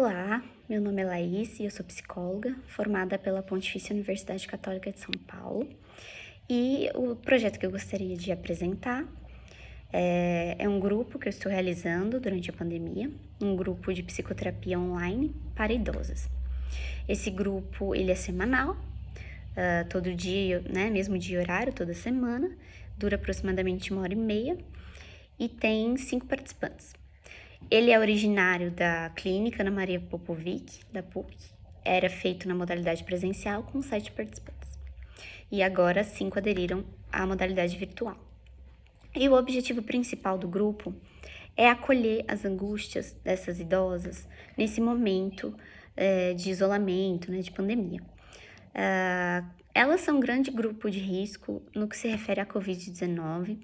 Olá, meu nome é Laís e eu sou psicóloga, formada pela Pontifícia Universidade Católica de São Paulo. E o projeto que eu gostaria de apresentar é, é, um grupo que eu estou realizando durante a pandemia, um grupo de psicoterapia online para idosas. Esse grupo, ele é semanal, uh, todo dia, né, mesmo dia e horário, toda semana, dura aproximadamente uma hora e meia e tem cinco participantes. Ele é originário da clínica Ana Maria Popovic, da PUC. Era feito na modalidade presencial com sete participantes. E agora cinco aderiram à modalidade virtual. E o objetivo principal do grupo é acolher as angústias dessas idosas nesse momento é, de isolamento, né, de pandemia. Uh, elas são um grande grupo de risco no que se refere à Covid-19,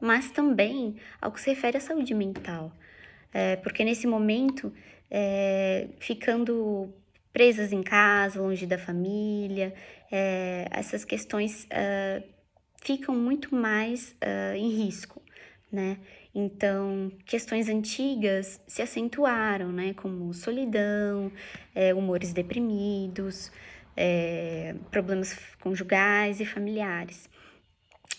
mas também ao que se refere à saúde mental, é, porque nesse momento, é, ficando presas em casa, longe da família, é, essas questões uh, ficam muito mais uh, em risco, né? Então, questões antigas se acentuaram, né? Como solidão, é, humores deprimidos, é, problemas conjugais e familiares.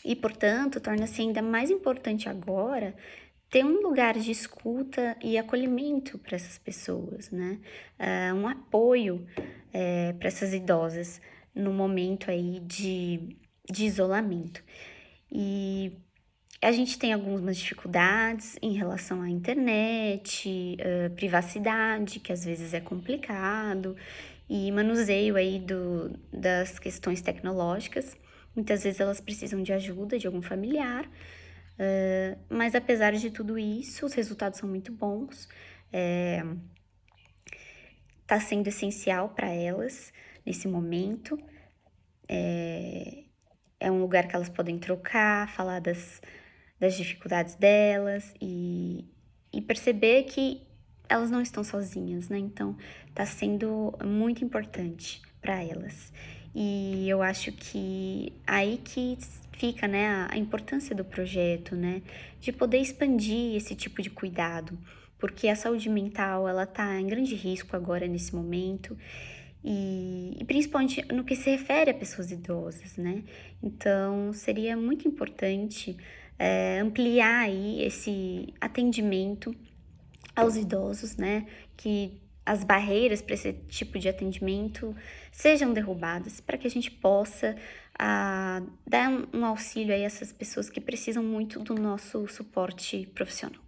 E, portanto, torna-se ainda mais importante agora ter um lugar de escuta e acolhimento para essas pessoas, né? Uh, um apoio é, para essas idosas no momento aí de, de isolamento. E a gente tem algumas dificuldades em relação à internet, uh, privacidade, que às vezes é complicado, e manuseio aí do, das questões tecnológicas. Muitas vezes elas precisam de ajuda de algum familiar, Uh, mas apesar de tudo isso, os resultados são muito bons. É, tá sendo essencial para elas nesse momento. É, é um lugar que elas podem trocar, falar das, das dificuldades delas e, e perceber que elas não estão sozinhas, né? Então, tá sendo muito importante para elas. E eu acho que aí que fica, né, a, importância do projeto, né, de poder expandir esse tipo de cuidado, porque a saúde mental, ela tá em grande risco agora nesse momento, e, e, principalmente no que se refere a pessoas idosas, né? Então, seria muito importante é, ampliar aí esse atendimento aos idosos, né? Que as barreiras para esse tipo de atendimento sejam derrubadas, para que a gente possa ah, dar um, um auxílio a essas pessoas que precisam muito do nosso suporte profissional.